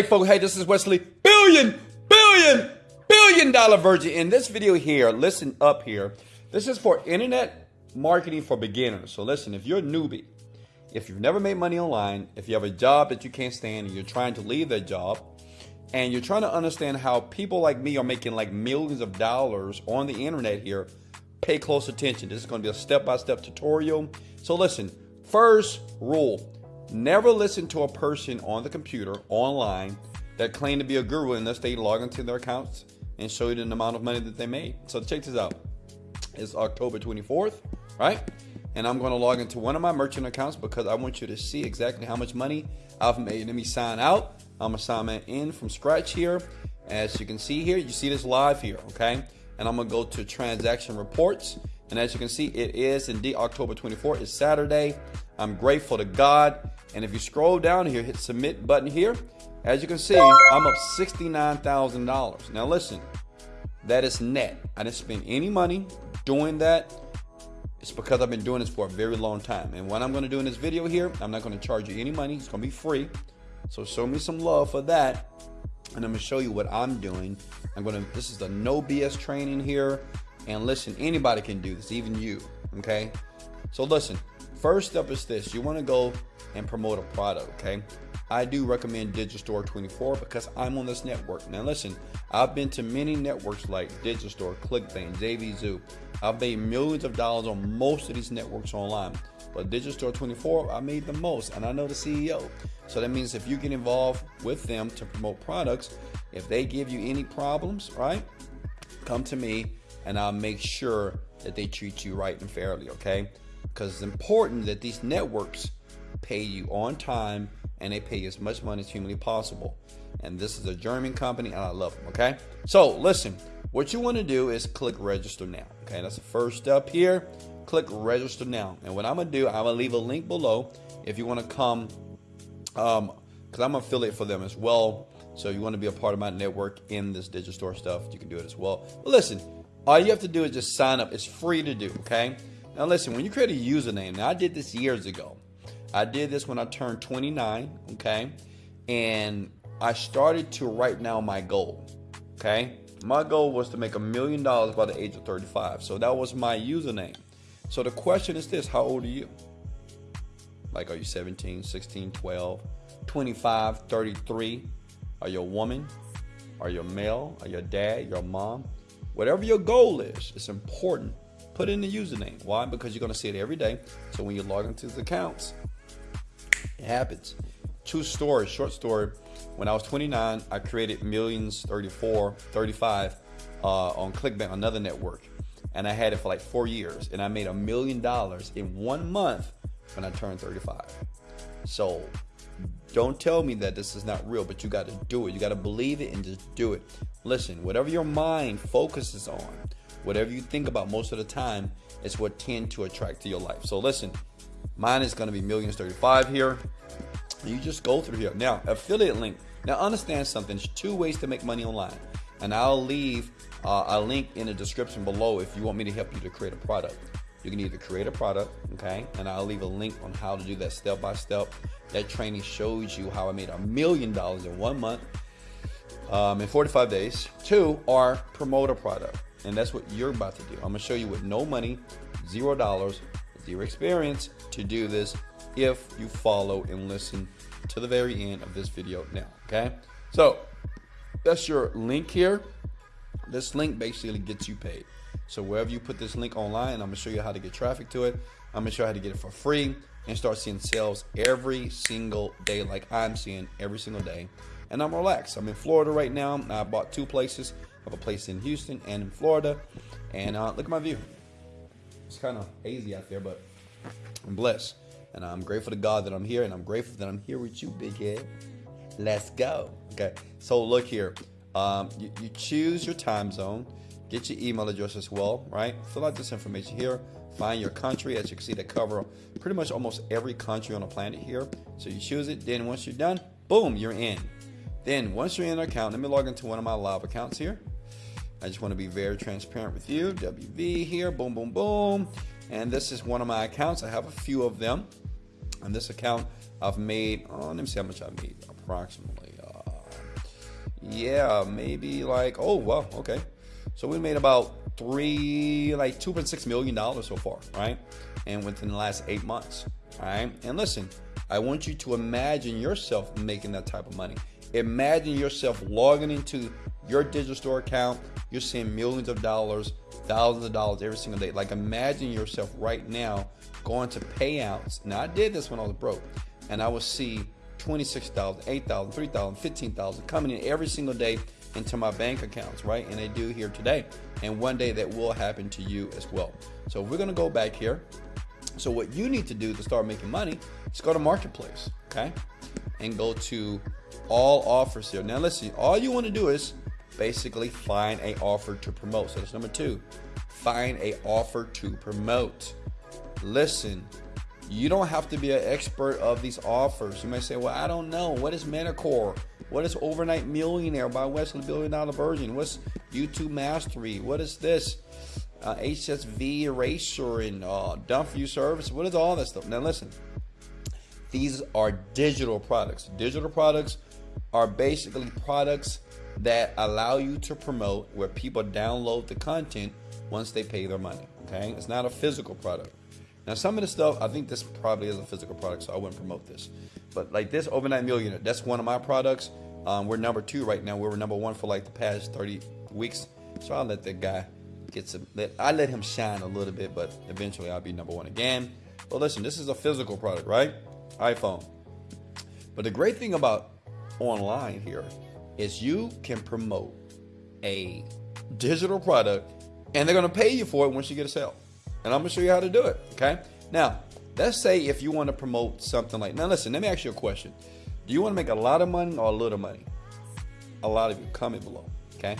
Hey folks, hey, this is Wesley, billion, billion, billion dollar virgin. In this video here, listen up here. This is for internet marketing for beginners. So listen, if you're a newbie, if you've never made money online, if you have a job that you can't stand and you're trying to leave that job, and you're trying to understand how people like me are making like millions of dollars on the internet here, pay close attention. This is going to be a step-by-step tutorial. So listen, first rule, never listen to a person on the computer online that claim to be a guru unless they log into their accounts and show you the amount of money that they made. So check this out. It's October 24th, right? And I'm going to log into one of my merchant accounts because I want you to see exactly how much money I've made. Let me sign out. I'm going to sign in from scratch here. As you can see here, you see this live here, okay? And I'm going to go to transaction reports. And as you can see, it is indeed October 24th. It's Saturday. I'm grateful to God. And if you scroll down here, hit submit button here. As you can see, I'm up $69,000. Now listen, that is net. I didn't spend any money doing that. It's because I've been doing this for a very long time. And what I'm going to do in this video here, I'm not going to charge you any money. It's to be free. So show me some love for that. And I'm to show you what I'm doing. I'm going to, this is the no BS training here. And listen, anybody can do this, even you. Okay. So listen, first step is this. You want to go and promote a product. Okay. I do recommend Digistore 24 because I'm on this network. Now listen, I've been to many networks like Digistore, ClickBank, JVZoo. I've made millions of dollars on most of these networks online. But Digistore 24, I made the most and I know the CEO. So that means if you get involved with them to promote products, if they give you any problems, right? Come to me and I'll make sure that they treat you right and fairly, okay? Because it's important that these networks pay you on time and they pay you as much money as humanly possible. And this is a German company and I love them, okay? So listen, what you want to do is click register now, okay? That's the first step here. Click register now. And what I'm to do, I'm to leave a link below if you want to come, um, because I'm affiliate for them as well. So you want to be a part of my network in this Digistore stuff, you can do it as well. But listen, all you have to do is just sign up. It's free to do, okay? Now listen, when you create a username, now I did this years ago. I did this when I turned 29, okay? And I started to write now my goal, okay? My goal was to make a million dollars by the age of 35. So that was my username. So the question is this, how old are you? Like, are you 17, 16, 12, 25, 33? Are you a woman? Are you a male? Are you a dad? Your mom? Whatever your goal is, it's important. Put in the username. Why? Because you're going to see it every day. So when you log into the accounts, it happens. True story, short story. When I was 29, I created Millions 34, 35 uh, on ClickBank, another network. And I had it for like four years. And I made a million dollars in one month when I turned 35. So don't tell me that this is not real, but you got to do it. You got to believe it and just do it. Listen, whatever your mind focuses on, whatever you think about most of the time, is what tend to attract to your life. So listen, Mine is going to be millions 35 here. You just go through here. Now, affiliate link. Now, understand something. There's two ways to make money online. And I'll leave uh, a link in the description below if you want me to help you to create a product. You can either create a product, okay? And I'll leave a link on how to do that step by step. That training shows you how I made a million dollars in one month um, in 45 days. Two, or promote a product. And that's what you're about to do. I'm gonna show you with no money, zero dollars, your experience to do this if you follow and listen to the very end of this video now, okay? So that's your link here. This link basically gets you paid. So wherever you put this link online, I'm gonna show you how to get traffic to it. I'm gonna show you how to get it for free and start seeing sales every single day like I'm seeing every single day. And I'm relaxed. I'm in Florida right now. I bought two places. Have a place in Houston and in Florida. And uh, look at my view. It's kind of hazy out there, but I'm blessed. And I'm grateful to God that I'm here, and I'm grateful that I'm here with you, big head. Let's go. Okay. So look here. Um, you, you choose your time zone. Get your email address as well, right? Fill out this information here. Find your country. As you can see, they cover pretty much almost every country on the planet here. So you choose it. Then once you're done, boom, you're in. Then once you're in an account, let me log into one of my live accounts here. I just want to be very transparent with you. WV here, boom, boom, boom. And this is one of my accounts. I have a few of them. On this account, I've made, oh, let me see how much I've made. Approximately, uh, yeah, maybe like, oh, well, okay. So we made about three, like $2.6 million so far, right? And within the last eight months, right? And listen, I want you to imagine yourself making that type of money. Imagine yourself logging into your Digistore account. You're seeing millions of dollars, thousands of dollars every single day. Like imagine yourself right now going to payouts. Now I did this when I was broke, and I would see 26,000, 8,000, 3,000, 15,000 coming in every single day into my bank accounts, right? And they do here today. And one day that will happen to you as well. So we're gonna go back here. So what you need to do to start making money is go to marketplace, okay? And go to all offers here. Now listen, all you want to do is basically find a offer to promote. So that's number two. Find a offer to promote. Listen, you don't have to be an expert of these offers. You may say, well, I don't know. What is Meticore? What is Overnight Millionaire by Wesley Billion Dollar Virgin? What's YouTube Mastery? What is this? Uh, HSV Eraser and uh, Done Service? What is all that stuff? Now listen, these are digital products. Digital products are basically products that allow you to promote where people download the content once they pay their money. Okay, it's not a physical product. Now, some of the stuff I think this probably is a physical product, so I wouldn't promote this. But like this overnight millionaire, that's one of my products. Um, we're number two right now. We were number one for like the past 30 weeks. So I'll let that guy get some. Let, I let him shine a little bit, but eventually I'll be number one again. But listen, this is a physical product, right? iPhone. But the great thing about online here is you can promote a digital product and they're going to pay you for it once you get a sale. And I'm going to show you how to do it. Okay. Now, let's say if you want to promote something like, now listen, let me ask you a question. Do you want to make a lot of money or a little money? A lot of you, comment below. Okay.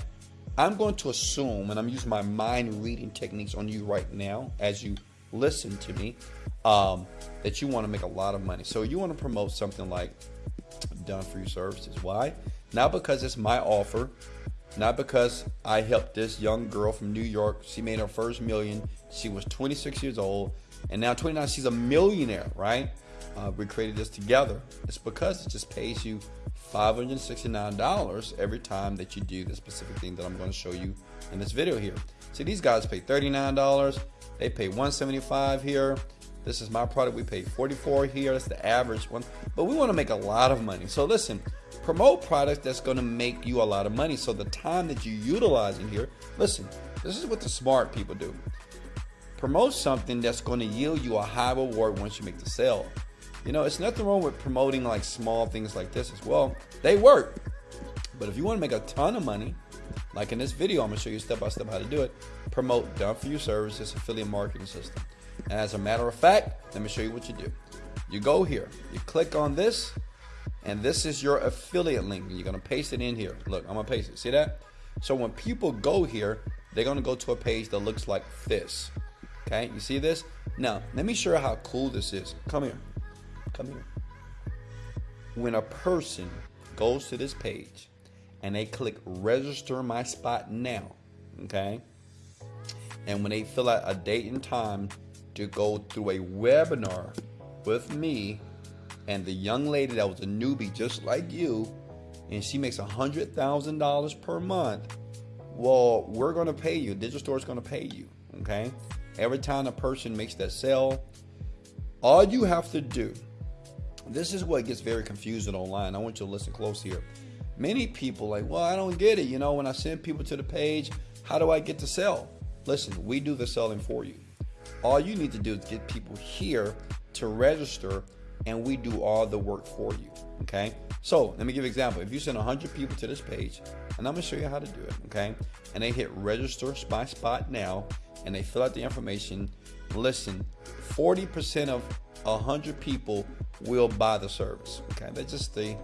I'm going to assume, and I'm using my mind reading techniques on you right now as you listen to me, um, that you want to make a lot of money. So you want to promote something like done for you services. Why? Not because it's my offer, not because I helped this young girl from New York. She made her first million. She was 26 years old, and now 29, she's a millionaire, right? Uh, we created this together. It's because it just pays you $569 every time that you do the specific thing that I'm going to show you in this video here. See, these guys pay $39. They pay 175 here. This is my product. We pay 44 here. That's the average one. But we want to make a lot of money. So listen, promote products that's going to make you a lot of money. So the time that you utilize in here, listen, this is what the smart people do. Promote something that's going to yield you a high reward once you make the sale. You know, it's nothing wrong with promoting like small things like this as well. They work. But if you want to make a ton of money, like in this video, I'm going to show you step by step how to do it. Promote Done For You Services affiliate marketing system. And as a matter of fact, let me show you what you do. You go here, you click on this, and this is your affiliate link. You're gonna paste it in here. Look, I'm gonna paste it. See that? So when people go here, they're gonna go to a page that looks like this. Okay, you see this? Now, let me show you how cool this is. Come here. Come here. When a person goes to this page and they click register my spot now, okay? And when they fill out a date and time to go through a webinar with me and the young lady that was a newbie just like you, and she makes a hundred thousand dollars per month. Well, we're gonna pay you. Digistore is gonna pay you. Okay. Every time a person makes that sale, all you have to do. This is what gets very confusing online. I want you to listen close here. Many people like, well, I don't get it. You know, when I send people to the page, how do I get to sell? Listen, we do the selling for you. All you need to do is get people here to register and we do all the work for you. Okay. So let me give an example. If you send 100 people to this page, and I'm going to show you how to do it. Okay. And they hit register my spot now and they fill out the information. Listen, 40% of 100 people will buy the service. Okay. That's just the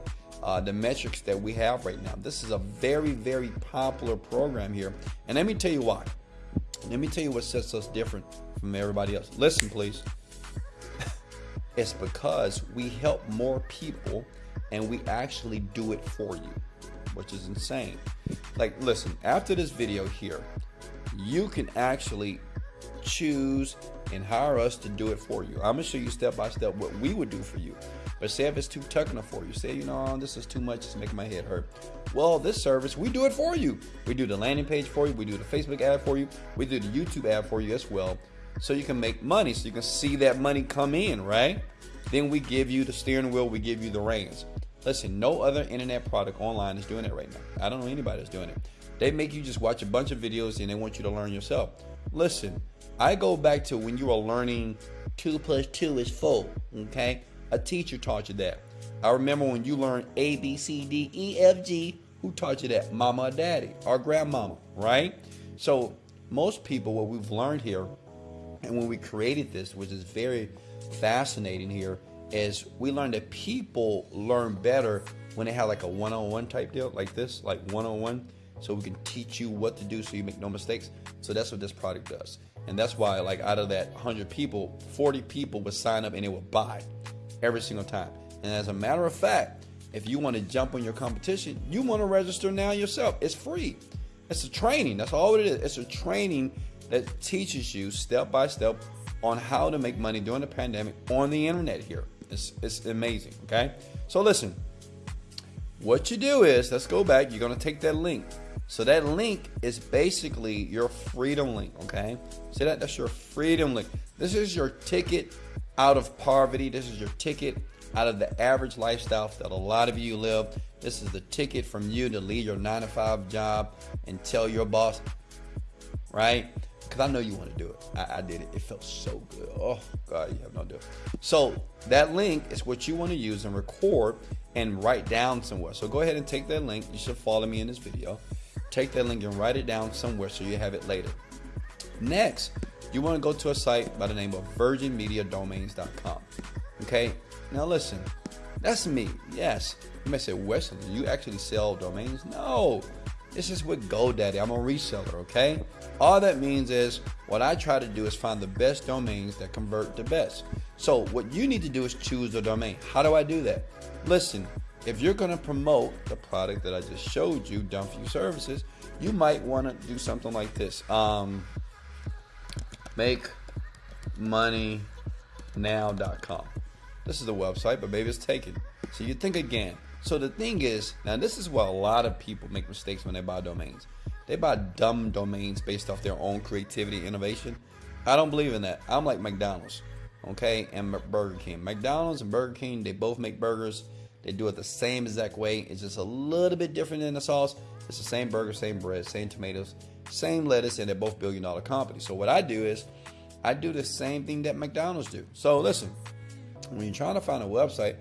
uh, the metrics that we have right now. This is a very, very popular program here. And let me tell you why. Let me tell you what sets us different from everybody else. Listen, please. It's because we help more people and we actually do it for you, which is insane. Like, listen, after this video here, you can actually choose and hire us to do it for you. I'm gonna show you step by step what we would do for you. But say if it's too technical for you, say, you know, this is too much, it's making my head hurt. Well, this service, we do it for you. We do the landing page for you. We do the Facebook ad for you. We do the YouTube ad for you as well. So you can make money, so you can see that money come in, right? Then we give you the steering wheel, we give you the reins. Listen, no other internet product online is doing it right now. I don't know anybody that's doing it. They make you just watch a bunch of videos and they want you to learn yourself. Listen, I go back to when you were learning two plus two is four, okay? A teacher taught you that. I remember when you learned A, B, C, D, E, F, G. Who taught you that? Mama or daddy or grandmama, right? So most people, what we've learned here, and when we created this, which is very fascinating here, is we learned that people learn better when they have like a one-on-one type deal, like this, like one-on-one. So we can teach you what to do so you make no mistakes. So that's what this product does. And that's why, like, out of that 100 people, 40 people would sign up and they would buy every single time. And as a matter of fact, if you want to jump on your competition, you want to register now yourself. It's free. It's a training. That's all it is. It's a training that teaches you step by step on how to make money during the pandemic on the internet here. It's, it's amazing. Okay. So listen, what you do is, let's go back. You're to take that link. So that link is basically your freedom link. Okay. See that? That's your freedom link. This is your ticket out of poverty. This is your ticket out of the average lifestyle that a lot of you live. This is the ticket from you to leave your nine to five job and tell your boss, right? Because I know you want to do it. I, I, did it. It felt so good. Oh, God, you have no idea. So that link is what you want to use and record and write down somewhere. So go ahead and take that link. You should follow me in this video. Take that link and write it down somewhere so you have it later. Next, you want to go to a site by the name of virginmediadomains.com. Okay, now listen, that's me. Yes, you may say, Wesley, you actually sell domains? No, this is with GoDaddy. I'm a reseller. Okay, all that means is what I try to do is find the best domains that convert the best. So what you need to do is choose the domain. How do I do that? Listen, if you're going to promote the product that I just showed you, You Services, you might want to do something like this. Um, make money now.com. This is the website, but maybe it's taken. So you think again. So the thing is, now this is where a lot of people make mistakes when they buy domains. They buy dumb domains based off their own creativity, innovation. I don't believe in that. I'm like McDonald's, okay, and Burger King. McDonald's and Burger King, they both make burgers. They do it the same exact way. It's just a little bit different in the sauce. It's the same burger, same bread, same tomatoes, same lettuce, and they're both billion dollar companies. So what I do is I do the same thing that McDonald's do. So listen, when you're trying to find a website,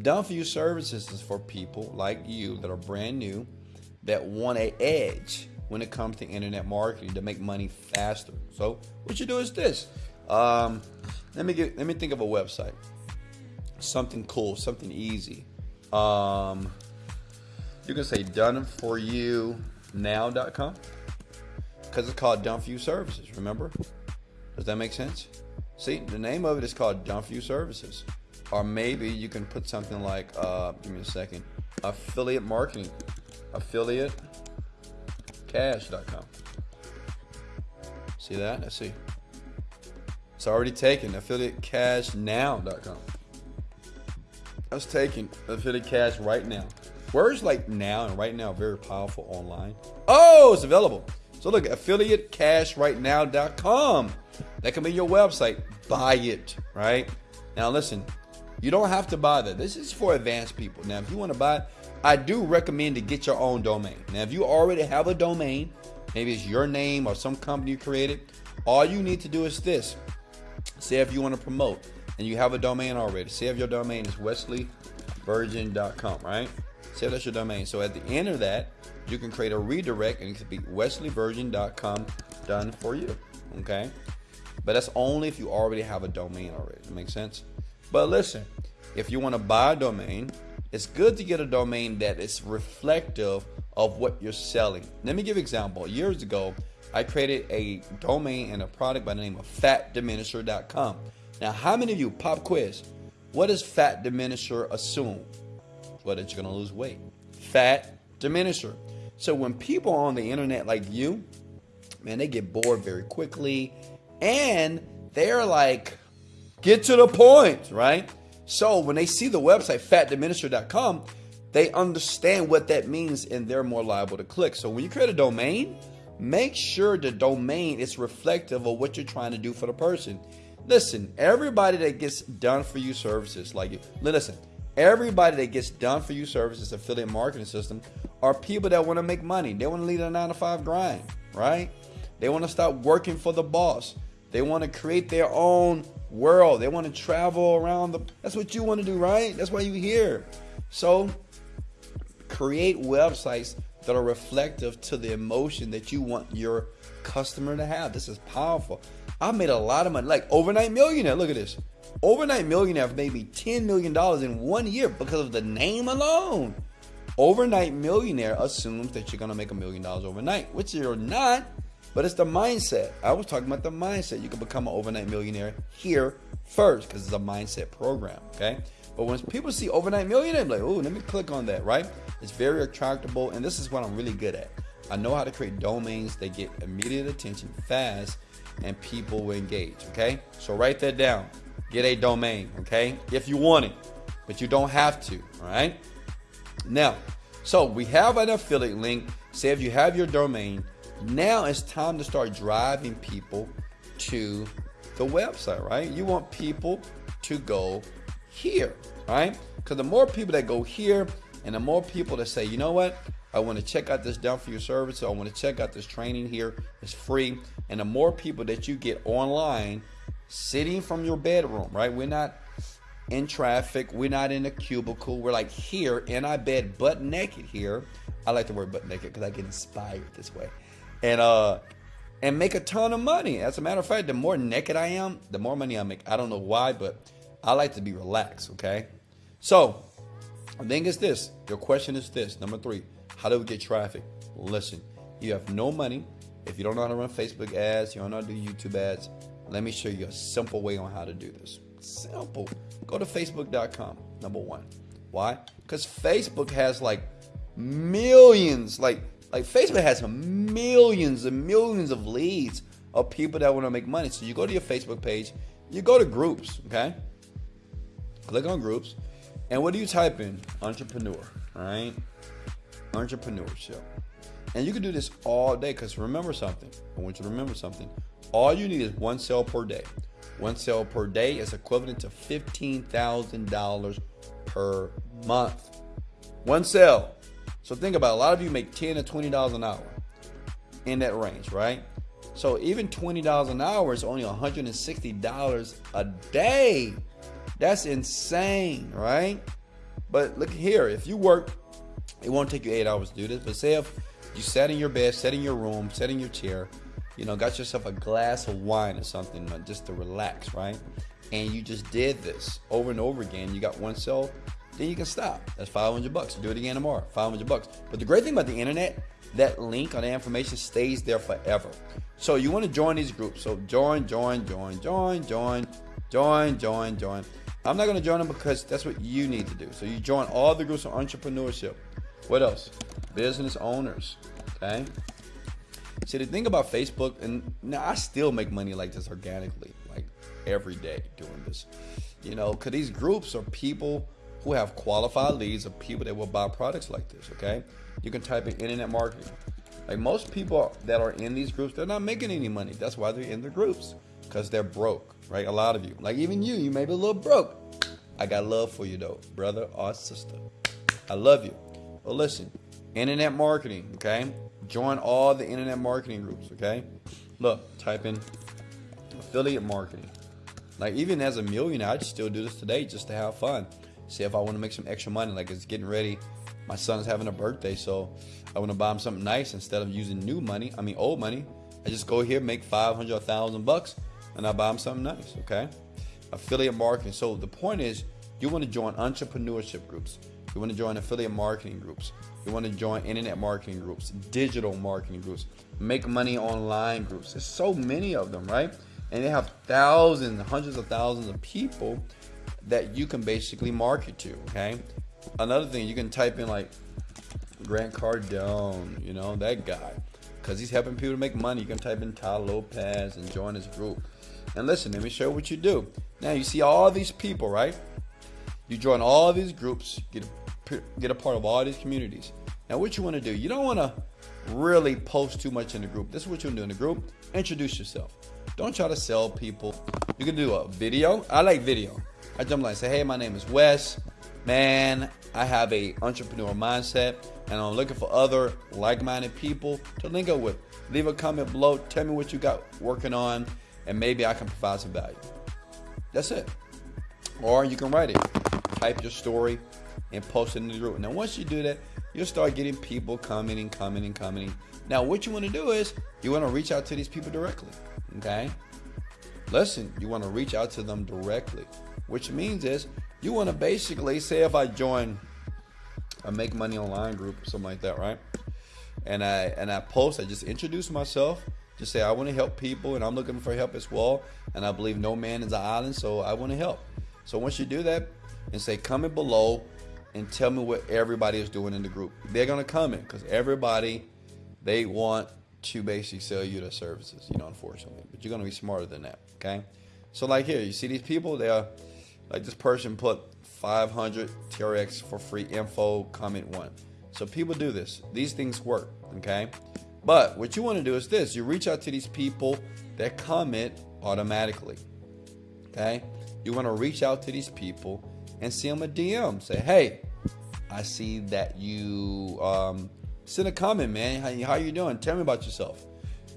Done For You Services is for people like you that are brand new that want a edge when it comes to internet marketing to make money faster. So what you do is this. Um, let me get let me think of a website. Something cool, something easy. Um, you can say done for you now.com because it's called done for you services remember does that make sense See, the name of it is called Done For You Services. Or maybe you can put something like, uh, give me a second, affiliate marketing, affiliate cash.com. See that? Let's see. It's already taken. Affiliate cash now.com. That's taken. Affiliate cash right now. Words like now and right now very powerful online. Oh, it's available. So look, affiliate cash right now.com. That can be your website. Buy it, right? Now listen, you don't have to buy that. This is for advanced people. Now, if you want to buy, I do recommend to get your own domain. Now, if you already have a domain, maybe it's your name or some company you created, all you need to do is this. Say if you want to promote and you have a domain already. Say if your domain is wesleyvirgin.com, right? Say that's your domain. So at the end of that, you can create a redirect and it could be wesleyvirgin.com done for you. Okay? But that's only if you already have a domain already. That makes sense? But listen, if you want to buy a domain, it's good to get a domain that is reflective of what you're selling. Let me give an example. Years ago, I created a domain and a product by the name of fatdiminisher.com. Now, how many of you, pop quiz, what does fat diminisher assume? Well, that you're going to lose weight. Fat diminisher. So when people on the internet like you, man, they get bored very quickly and they're like, get to the point, right? So when they see the website fatdiminisher.com, they understand what that means and they're more liable to click. So when you create a domain, make sure the domain is reflective of what you're trying to do for the person. Listen, everybody that gets done for you services, like listen, everybody that gets done for you services, affiliate marketing system, are people that want to make money. They want to lead a nine to five grind, right? They want to stop working for the boss. They want to create their own world. They want to travel around the. That's what you want to do, right? That's why you're here. So create websites that are reflective to the emotion that you want your customer to have. This is powerful. I made a lot of money, like overnight millionaire. Look at this. Overnight millionaire made me $10 million in one year because of the name alone. Overnight millionaire assumes that you're going to make a million dollars overnight, which you're not, but it's the mindset. I was talking about the mindset. You can become an overnight millionaire here first because it's a mindset program, okay? But when people see overnight millionaire, I'm like, oh, let me click on that, right? It's very attractable, and this is what I'm really good at. I know how to create domains that get immediate attention fast and people will engage. Okay, so write that down. Get a domain. Okay, if you want it, but you don't have to. All right. Now, so we have an affiliate link. Say if you have your domain, now it's time to start driving people to the website. Right? You want people to go here. Right? Because the more people that go here, and the more people that say, you know what, I want to check out this done for your service. I want to check out this training here. It's free. And the more people that you get online, sitting from your bedroom, right? We're not in traffic. We're not in a cubicle. We're like here in our bed, butt naked here. I like the word butt naked because I get inspired this way. And uh and make a ton of money. As a matter of fact, the more naked I am, the more money I make. I don't know why, but I like to be relaxed, okay? So the thing is this. Your question is this. Number three how do we get traffic? Listen, you have no money. If you don't know how to run Facebook ads, you don't know how to do YouTube ads, let me show you a simple way on how to do this. Simple. Go to facebook.com, number one. Why? Because Facebook has like millions, like like Facebook has millions and millions of leads of people that want to make money. So you go to your Facebook page, you go to groups, okay? Click on groups, and what do you type in? Entrepreneur, right? entrepreneurship. And you can do this all day because remember something. I want you to remember something. All you need is one sale per day. One sale per day is equivalent to $15,000 per month. One sale. So think about it. a lot of you make 10 to $20 an hour in that range, right? So even $20 an hour is only $160 a day. That's insane, right? But look here, if you work it won't take you eight hours to do this, but say if you sat in your bed, sat in your room, sat in your chair, you know, got yourself a glass of wine or something uh, just to relax, right? And you just did this over and over again. You got one cell, then you can stop. That's 500 bucks. Do it again tomorrow. 500 bucks. But the great thing about the internet, that link on the information stays there forever. So you want to join these groups. So join, join, join, join, join, join, join, join. I'm not going to join them because that's what you need to do. So you join all the groups on entrepreneurship. What else? Business owners. Okay. See, the thing about Facebook, and now I still make money like this organically, like every day doing this. You know, because these groups are people who have qualified leads of people that will buy products like this. Okay. You can type in internet marketing. Like most people that are in these groups, they're not making any money. That's why they're in the groups because they're broke, right? A lot of you, like even you, you may be a little broke. I got love for you though, brother or sister. I love you. But listen, internet marketing, okay? Join all the internet marketing groups, okay? Look, type in affiliate marketing. Like even as a millionaire, I'd still do this today just to have fun. See if I want to make some extra money. Like it's getting ready. My son's having a birthday, so I want to buy him something nice instead of using new money. I mean old money. I just go here, make five hundred, thousand bucks, and I buy him something nice. Okay? Affiliate marketing. So the point is, you want to join entrepreneurship groups. You want to join affiliate marketing groups. You want to join internet marketing groups, digital marketing groups, make money online groups. There's so many of them, right? And they have thousands, hundreds of thousands of people that you can basically market to, okay? Another thing, you can type in like Grant Cardone, you know, that guy. Because he's helping people to make money. You can type in Tai Lopez and join his group. And listen, let me show you what you do. Now, you see all these people, right? You join all these groups, get get a part of all these communities. Now, what you want to do, you don't want to really post too much in the group. This is what you want to do in the group. Introduce yourself. Don't try to sell people. You can do a video. I like video. I jump like say, hey, my name is Wes. Man, I have a entrepreneur mindset and I'm looking for other like-minded people to link up with. Leave a comment below. Tell me what you got working on and maybe I can provide some value. That's it. Or you can write it. Type your story and post it in the group. Now, once you do that, you'll start getting people commenting, commenting, commenting. Now, what you want to do is you want to reach out to these people directly. Okay? Listen, you want to reach out to them directly, which means is you want to basically say if I join a make money online group, or something like that, right? And I and I post, I just introduce myself, just say I want to help people and I'm looking for help as well. And I believe no man is an island, so I want to help. So once you do that and say comment below and tell me what everybody is doing in the group. They're gonna comment because everybody they want to basically sell you the services, you know, unfortunately. But you're gonna be smarter than that, okay? So like here, you see these people, they are like this person put 500 TRX for free info, comment one. So people do this. These things work, okay? But what you want to do is this. You reach out to these people that comment automatically, okay? You want to reach out to these people and send them a DM. Say, hey, I see that you um, send a comment, man. How, how you doing? Tell me about yourself.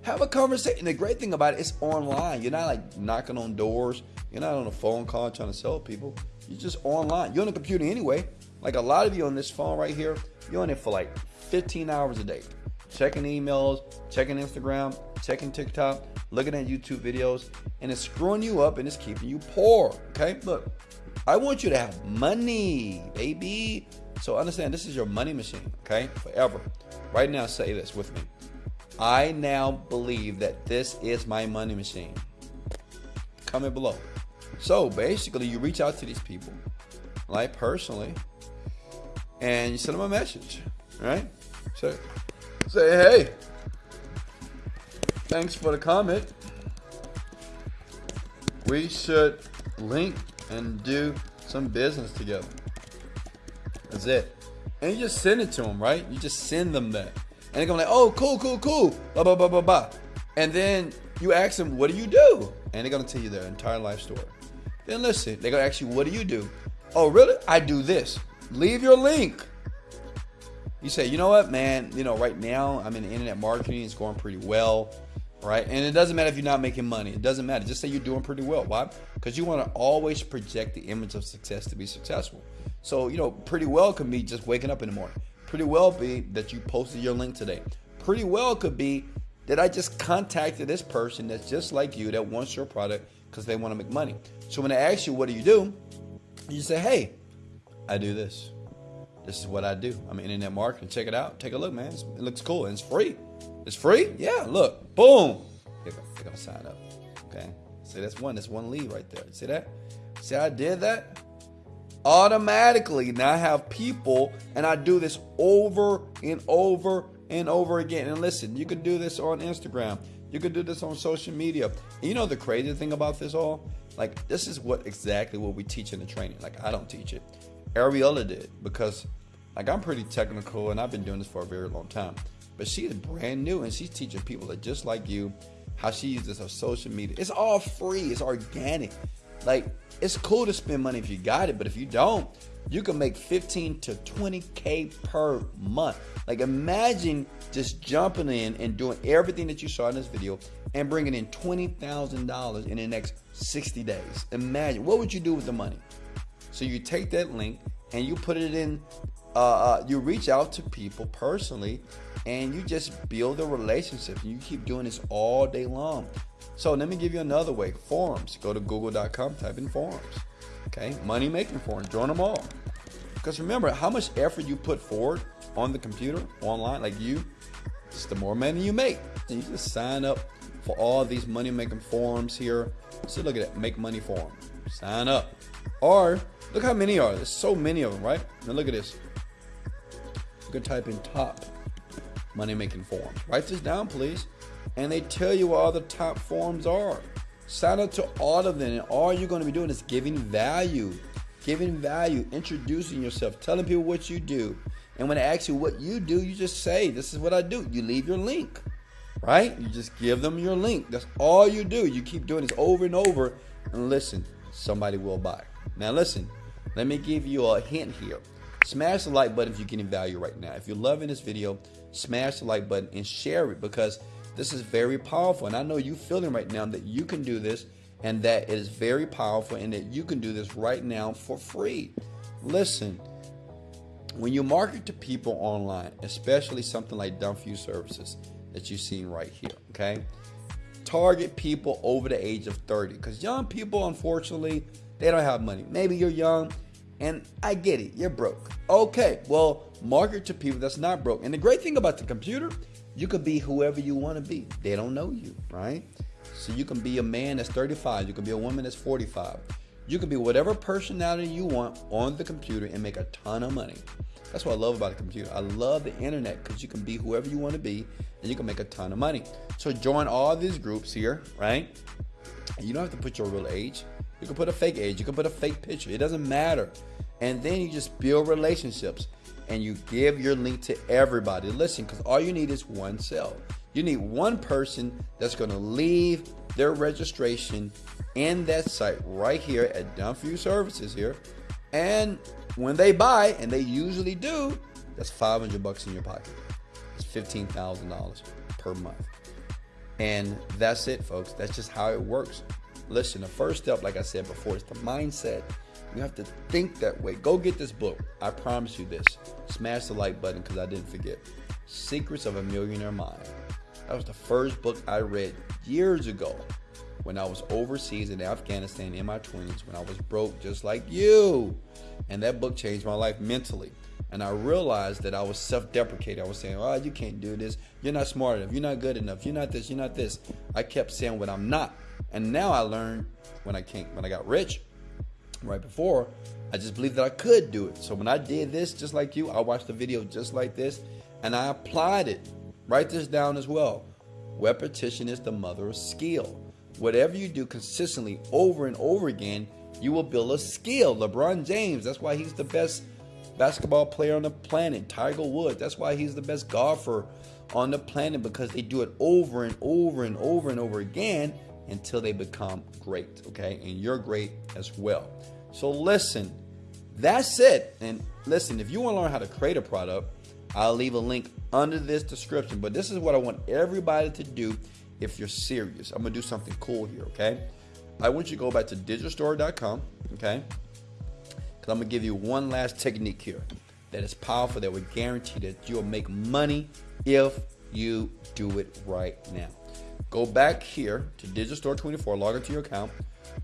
Have a conversation. The great thing about it, it's online. You're not like knocking on doors. You're not on a phone call trying to sell people. You're just online. You're on the computer anyway. Like a lot of you on this phone right here, you're on it for like 15 hours a day. Checking emails, checking Instagram, checking TikTok, looking at YouTube videos, and it's screwing you up and it's keeping you poor. Okay? Look, I want you to have money, baby. So understand this is your money machine, okay? Forever. Right now, say this with me. I now believe that this is my money machine. Comment below. So basically, you reach out to these people, like personally, and you send them a message, right? So say, hey, thanks for the comment. We should link and do some business together. That's it. And you just send it to them, right? You just send them that. And they're going like, oh, cool, cool, cool, blah, blah, blah, blah, blah. And then you ask them, what do you do? And they're going to tell you their entire life story. Then listen, they're going to ask you, what do you do? Oh, really? I do this. Leave your link. You say, you know what, man, you know, right now I'm in internet marketing. It's going pretty well right? And it doesn't matter if you're not making money. It doesn't matter. Just say you're doing pretty well. Why? Because you want to always project the image of success to be successful. So, you know, pretty well could be just waking up in the morning. Pretty well be that you posted your link today. Pretty well could be that I just contacted this person that's just like you that wants your product because they want to make money. So when they ask you, what do you do? You say, hey, I do this. This is what I do. I'm internet marketing. Check it out. Take a look, man. It looks cool and it's free. It's free? Yeah, look. Boom. They're gonna sign up. Okay. See, that's one. That's one lead right there. See that? See, I did that? Automatically, now I have people, and I do this over and over and over again. And listen, you can do this on Instagram. You can do this on social media. And you know the crazy thing about this all? Like, this is what exactly what we teach in the training. Like, I don't teach it. Ariella did because, like, I'm pretty technical and I've been doing this for a very long time. But she is brand new and she's teaching people that just like you how she uses her social media. It's all free, it's organic. Like, it's cool to spend money if you got it, but if you don't, you can make 15 to 20K per month. Like, imagine just jumping in and doing everything that you saw in this video and bringing in $20,000 in the next 60 days. Imagine, what would you do with the money? So you take that link and you put it in uh, uh, you reach out to people personally and you just build a relationship. And you keep doing this all day long. So let me give you another way. Forums. Go to google.com, type in forums. Okay, money making forums. Join them all. Because remember, how much effort you put forward on the computer, online, like you, just the more money you make. And you just sign up for all these money making forums here. So look at that, make money forum. Sign up. Or look how many are. There's so many of them, right? Now look at this. You can type in top money making forms. Write this down, please. And they tell you what all the top forms are. Sign up to all of them, and all you're going to be doing is giving value. giving value, introducing yourself, telling people what you do. And when they ask you what you do, you just say, This is what I do. You leave your link, right? You just give them your link. That's all you do. You keep doing this over and over. And listen, somebody will buy. Now, listen, let me give you a hint here. Smash the like button if you're getting value right now. If you're loving this video, smash the like button and share it because this is very powerful. And I know you feeling right now that you can do this and that it is very powerful and that you can do this right now for free. Listen, when you market to people online, especially something like Done For You Services that you've seen right here, okay? Target people over the age of 30 because young people, unfortunately, they don't have money. Maybe you're young and I get it, you're broke. Okay, well, market to people that's not broke. And the great thing about the computer, you could be whoever you want to be. They don't know you, right? So you can be a man that's 35, you can be a woman that's 45. You can be whatever personality you want on the computer and make a ton of money. That's what I love about a computer. I love the internet because you can be whoever you want to be and you can make a ton of money. So join all these groups here, right? You don't have to put your real age. You can put a fake age. You can put a fake picture. It doesn't matter. And then you just build relationships and you give your link to everybody. Listen, because all you need is one cell. You need one person that's going to leave their registration in that site right here at Done For You Services here. And when they buy, and they usually do, that's 500 bucks in your pocket. It's $15,000 per month. And that's it, folks. That's just how it works. Listen, the first step, like I said before, is the mindset. You have to think that way. Go get this book. I promise you this. Smash the like button because I didn't forget. Secrets of a Millionaire Mind. That was the first book I read years ago when I was overseas in Afghanistan in my 20s, when I was broke just like you. And that book changed my life mentally. And I realized that I was self deprecating. I was saying, oh, you can't do this. You're not smart enough. You're not good enough. You're not this. You're not this. I kept saying what I'm not. And now I learned when I came, when I got rich, right before, I just believed that I could do it. So when I did this, just like you, I watched the video just like this, and I applied it. Write this down as well. Repetition is the mother of skill. Whatever you do consistently over and over again, you will build a skill. LeBron James, that's why he's the best basketball player on the planet. Tiger Woods, that's why he's the best golfer on the planet because they do it over and over and over and over again until they become great, okay? And you're great as well. So listen, that's it. And listen, if you want to learn how to create a product, I'll leave a link under this description. But this is what I want everybody to do if you're serious. I'm going to do something cool here, okay? I want you to go back to digistore.com, okay? Because I'm going to give you one last technique here that is powerful that will guarantee that you'll make money if you do it right now. Go back here to Digistore 24, log into your account,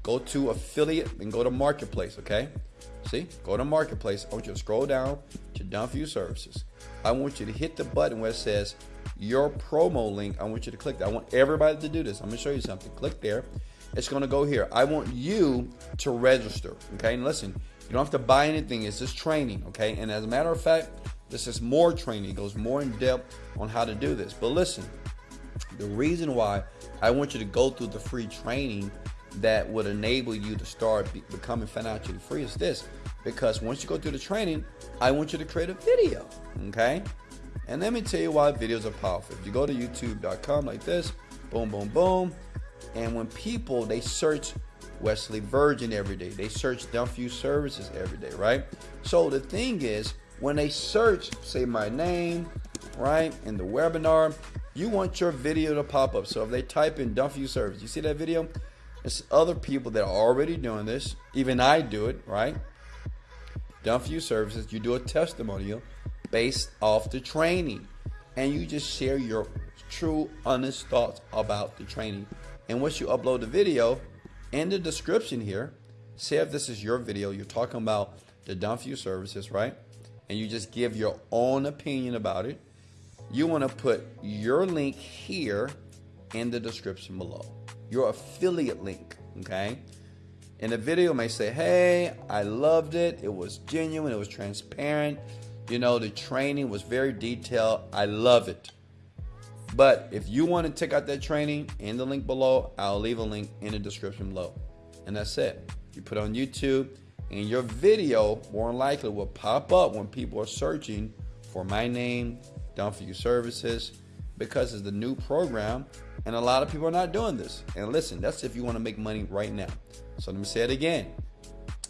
go to affiliate and go to marketplace, okay? See, go to marketplace. I want you to scroll down to Done For You Services. I want you to hit the button where it says your promo link. I want you to click that. I want everybody to do this. I'm gonna show you something. Click there. It's gonna go here. I want you to register, okay? And listen, you don't have to buy anything. It's just training, okay? And as a matter of fact, this is more training. It goes more in depth on how to do this. But listen, the reason why I want you to go through the free training that would enable you to start be becoming financially free is this. Because once you go through the training, I want you to create a video. Okay? And let me tell you why videos are powerful. If you go to youtube.com like this, boom, boom, boom. And when people they search Wesley Virgin every day, they search For Services every day, right? So the thing is, when they search, say my name, right, in the webinar, you want your video to pop up. So if they type in You Service, you see that video? It's other people that are already doing this. Even I do it, right? For Services, you do a testimonial based off the training. And you just share your true, honest thoughts about the training. And once you upload the video, in the description here, say if this is your video, you're talking about the For Services, right? And you just give your own opinion about it you want to put your link here in the description below. Your affiliate link, okay? And the video may say, hey, I loved it. It was genuine. It was transparent. You know, the training was very detailed. I love it. But if you want to check out that training in the link below, I'll leave a link in the description below. And that's it. You put on YouTube and your video more likely will pop up when people are searching for my name, Done For You Services, because it's the new program and a lot of people are not doing this. And listen, that's if you want to make money right now. So let me say it again.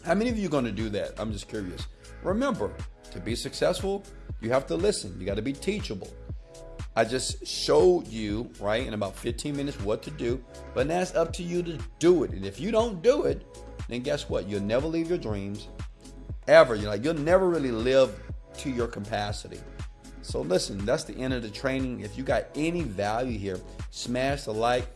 How many of you are going to do that? I'm just curious. Remember, to be successful, you have to listen. You got to be teachable. I just showed you, right, in about 15 minutes what to do, but now it's up to you to do it. And if you don't do it, then guess what? You'll never leave your dreams ever. You're like, you'll never really live to your capacity. So listen, that's the end of the training. If you got any value here, smash the like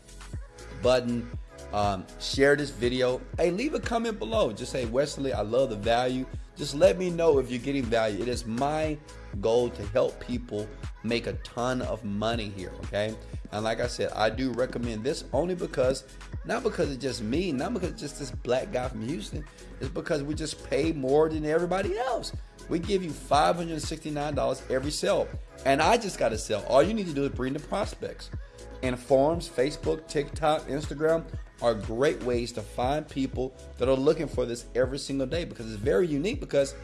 button, um, share this video. Hey, leave a comment below. Just say, Wesley, I love the value. Just let me know if you're getting value. It is my goal to help people make a ton of money here, okay? And like I said, I do recommend this only because, not because it's just me, not because it's just this black guy from Houston. It's because we just pay more than everybody else. We give you $569 every sale. And I just got to sell. All you need to do is bring the prospects. And forums, Facebook, TikTok, Instagram are great ways to find people that are looking for this every single day because it's very unique because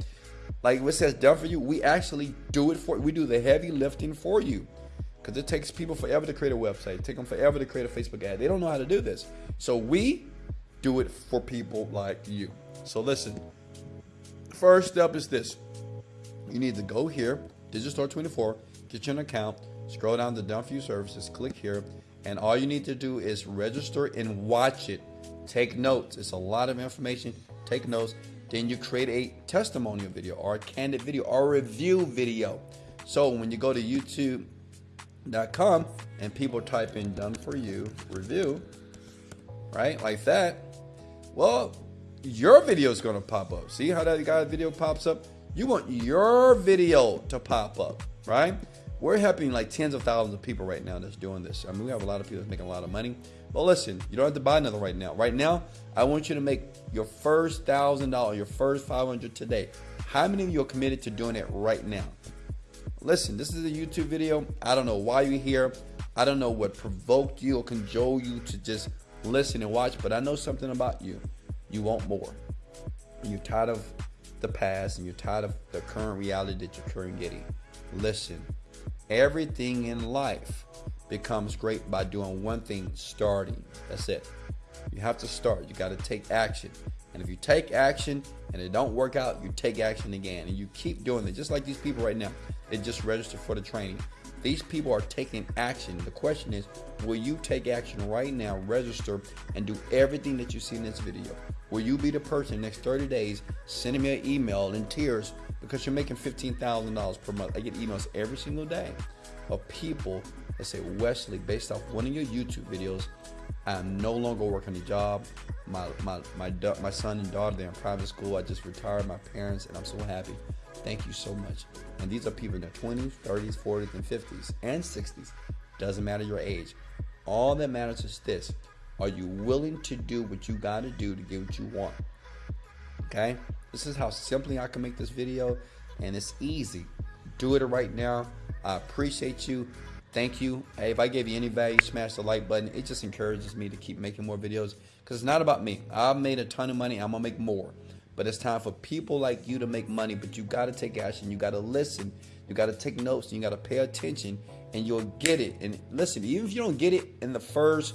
like what says done for you, we actually do it for we do the heavy lifting for you. Because it takes people forever to create a website, take them forever to create a Facebook ad. They don't know how to do this. So we do it for people like you. So listen, first step is this you need to go here, Digistore 24, get you an account, scroll down to Done For You Services, click here, and all you need to do is register and watch it. Take notes. It's a lot of information. Take notes. Then you create a testimonial video or a candid video or a review video. So when you go to youtube.com and people type in done for you review, right? Like that. Well, your video is going to pop up. See how that guy video pops up? You want your video to pop up, right? We're helping like tens of thousands of people right now that's doing this. I mean, we have a lot of people that's making a lot of money. But listen, you don't have to buy another right now. Right now, I want you to make your first thousand dollars, your first five hundred today. How many of you are committed to doing it right now? Listen, this is a YouTube video. I don't know why you're here. I don't know what provoked you or cajoled you to just listen and watch, but I know something about you. You want more. You're tired of the past and you're tired of the current reality that you're currently getting. Listen, everything in life becomes great by doing one thing starting. That's it. You have to start. You got to take action. And if you take action and it don't work out, you take action again. And you keep doing it. Just like these people right now. They just registered for the training. These people are taking action. The question is, will you take action right now, register, and do everything that you see in this video? Will you be the person next 30 days sending me an email in tears because you're making $15,000 per month? I get emails every single day of people that say, Wesley, based off one of your YouTube videos, I'm no longer working a job. My, my, my, my son and daughter, they're in private school. I just retired my parents and I'm so happy. Thank you so much. And these are people in their 20s, 30s, 40s, and 50s, and 60s. Doesn't matter your age. All that matters is this are you willing to do what you got to do to get what you want? Okay? This is how simply I can make this video, and it's easy. Do it right now. I appreciate you. Thank you. Hey, if I gave you any value, smash the like button. It just encourages me to keep making more videos because it's not about me. I've made a ton of money. I'm going to make more. But it's time for people like you to make money. But you got to take action. You got to listen. You got to take notes. And you got to pay attention, and you'll get it. And listen, even if you don't get it in the first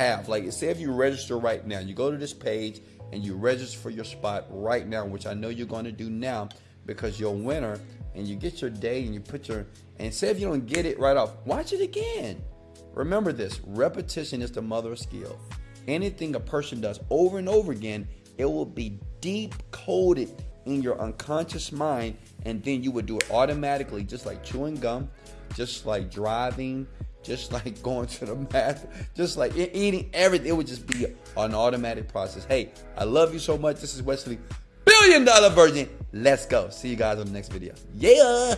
half, like say if you register right now, you go to this page and you register for your spot right now, which I know you're going to do now because you're a winner. And you get your day and you put your and say if you don't get it right off, watch it again. Remember this: repetition is the mother of skill. Anything a person does over and over again, it will be deep coded in your unconscious mind, and then you would do it automatically, just like chewing gum, just like driving, just like going to the math, just like eating everything. It would just be an automatic process. Hey, I love you so much. This is Wesley, billion dollar Virgin. Let's go. See you guys on the next video. Yeah.